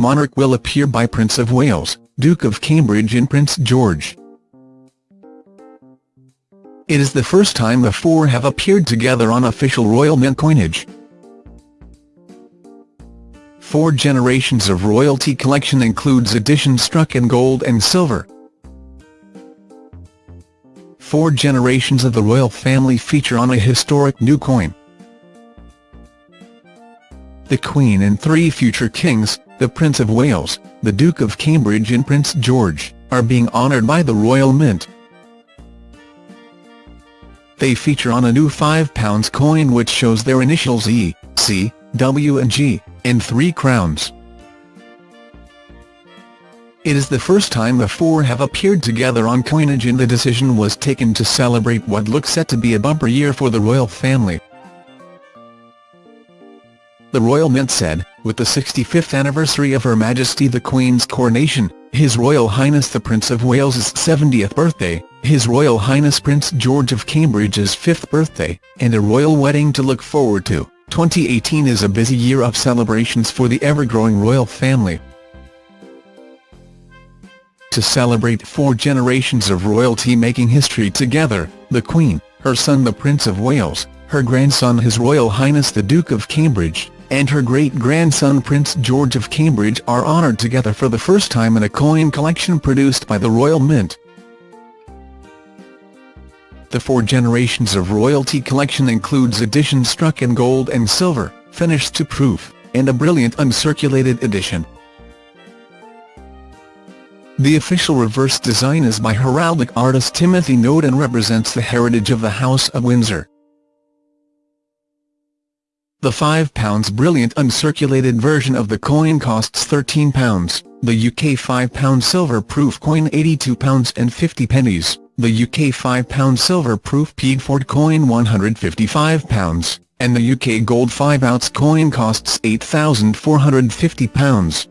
monarch will appear by Prince of Wales, Duke of Cambridge and Prince George. It is the first time the four have appeared together on official Royal Mint coinage. Four generations of royalty collection includes editions struck in gold and silver. Four generations of the royal family feature on a historic new coin. The Queen and three future kings, the Prince of Wales, the Duke of Cambridge and Prince George, are being honoured by the Royal Mint. They feature on a new £5 coin which shows their initials E, C, W and G, and three crowns. It is the first time the four have appeared together on coinage and the decision was taken to celebrate what looks set to be a bumper year for the royal family. The Royal Mint said, with the 65th anniversary of Her Majesty the Queen's coronation, His Royal Highness the Prince of Wales's 70th birthday, His Royal Highness Prince George of Cambridge's 5th birthday, and a royal wedding to look forward to, 2018 is a busy year of celebrations for the ever-growing royal family. To celebrate four generations of royalty making history together, the Queen, her son the Prince of Wales, her grandson His Royal Highness the Duke of Cambridge, and her great-grandson Prince George of Cambridge are honoured together for the first time in a coin collection produced by the Royal Mint. The four generations of royalty collection includes editions struck in gold and silver, finished to proof, and a brilliant uncirculated edition. The official reverse design is by heraldic artist Timothy Noad and represents the heritage of the House of Windsor. The £5 brilliant uncirculated version of the coin costs £13, the UK £5 silver-proof coin £82 and 50 pennies, the UK £5 silver-proof Piedfort coin £155, and the UK gold 5-ounce coin costs £8,450.